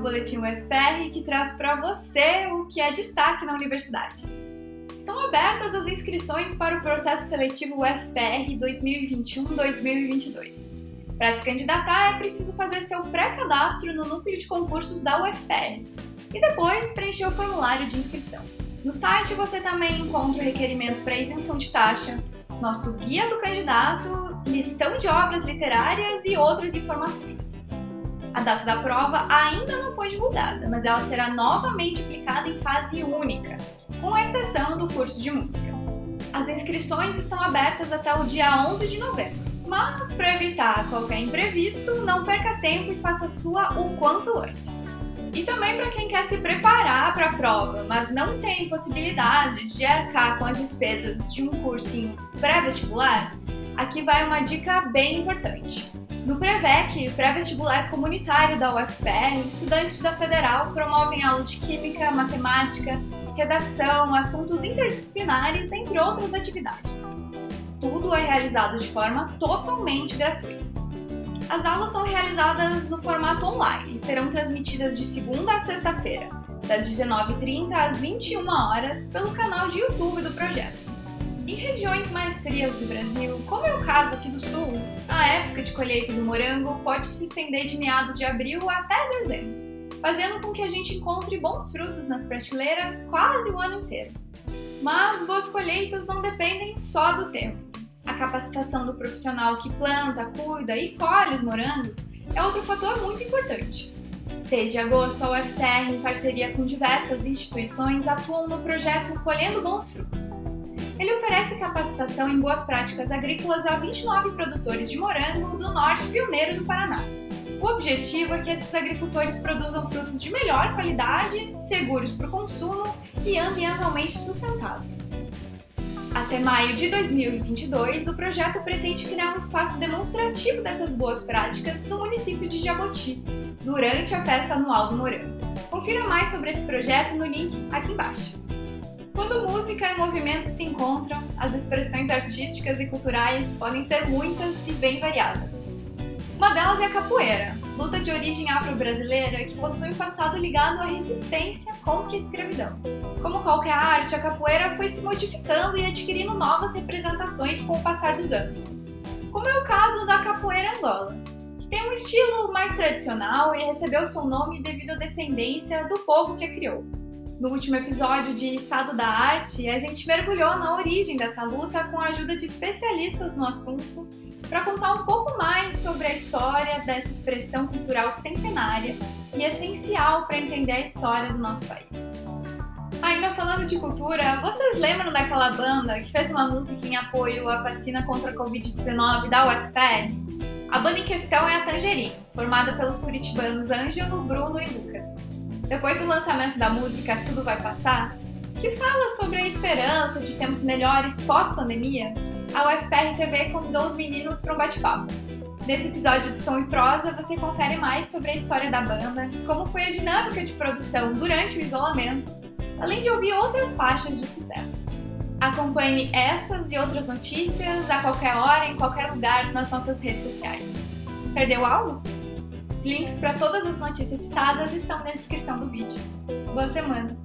seu boletim UFPR que traz para você o que é destaque na universidade. Estão abertas as inscrições para o processo seletivo UFPR 2021-2022. Para se candidatar, é preciso fazer seu pré-cadastro no núcleo de concursos da UFPR e depois preencher o formulário de inscrição. No site você também encontra o requerimento para isenção de taxa, nosso guia do candidato, listão de obras literárias e outras informações. A data da prova ainda não foi divulgada, mas ela será novamente aplicada em fase única, com exceção do curso de música. As inscrições estão abertas até o dia 11 de novembro, mas para evitar qualquer imprevisto, não perca tempo e faça sua o quanto antes. E também para quem quer se preparar para a prova, mas não tem possibilidades de arcar com as despesas de um cursinho pré-vestibular, aqui vai uma dica bem importante. No Prevec, pré-vestibular comunitário da UFPR, estudantes da Federal promovem aulas de Química, Matemática, Redação, assuntos interdisciplinares, entre outras atividades. Tudo é realizado de forma totalmente gratuita. As aulas são realizadas no formato online e serão transmitidas de segunda a sexta-feira, das 19h30 às 21 horas pelo canal de YouTube do projeto. Em regiões mais frias do Brasil, como é o caso aqui do Sul, a época de colheita do morango pode se estender de meados de abril até dezembro, fazendo com que a gente encontre bons frutos nas prateleiras quase o ano inteiro. Mas boas colheitas não dependem só do tempo. A capacitação do profissional que planta, cuida e colhe os morangos é outro fator muito importante. Desde agosto, a UFTR, em parceria com diversas instituições, atuam no projeto Colhendo Bons Frutos. Ele oferece capacitação em boas práticas agrícolas a 29 produtores de morango do norte pioneiro do Paraná. O objetivo é que esses agricultores produzam frutos de melhor qualidade, seguros para o consumo e ambientalmente sustentáveis. Até maio de 2022, o projeto pretende criar um espaço demonstrativo dessas boas práticas no município de Jaboti, durante a festa anual do Morango. Confira mais sobre esse projeto no link aqui embaixo. Quando música e movimento se encontram, as expressões artísticas e culturais podem ser muitas e bem variadas. Uma delas é a capoeira, luta de origem afro-brasileira que possui um passado ligado à resistência contra a escravidão. Como qualquer arte, a capoeira foi se modificando e adquirindo novas representações com o passar dos anos. Como é o caso da capoeira angola, que tem um estilo mais tradicional e recebeu seu nome devido à descendência do povo que a criou. No último episódio de Estado da Arte, a gente mergulhou na origem dessa luta com a ajuda de especialistas no assunto para contar um pouco mais sobre a história dessa expressão cultural centenária e essencial para entender a história do nosso país. Ainda falando de cultura, vocês lembram daquela banda que fez uma música em apoio à vacina contra a Covid-19 da UFPR? A banda em questão é a Tangerine, formada pelos curitibanos Ângelo, Bruno e Lucas. Depois do lançamento da música Tudo Vai Passar, que fala sobre a esperança de termos melhores pós-pandemia, a UFPR TV convidou os meninos para um bate-papo. Nesse episódio do Som e Prosa, você confere mais sobre a história da banda, como foi a dinâmica de produção durante o isolamento, além de ouvir outras faixas de sucesso. Acompanhe essas e outras notícias a qualquer hora, em qualquer lugar nas nossas redes sociais. Perdeu algo? Os links para todas as notícias citadas estão na descrição do vídeo. Boa semana!